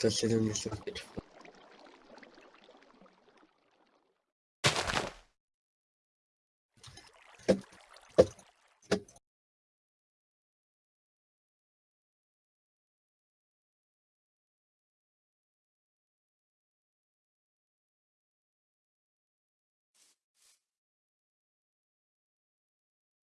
Arkadaşlar selam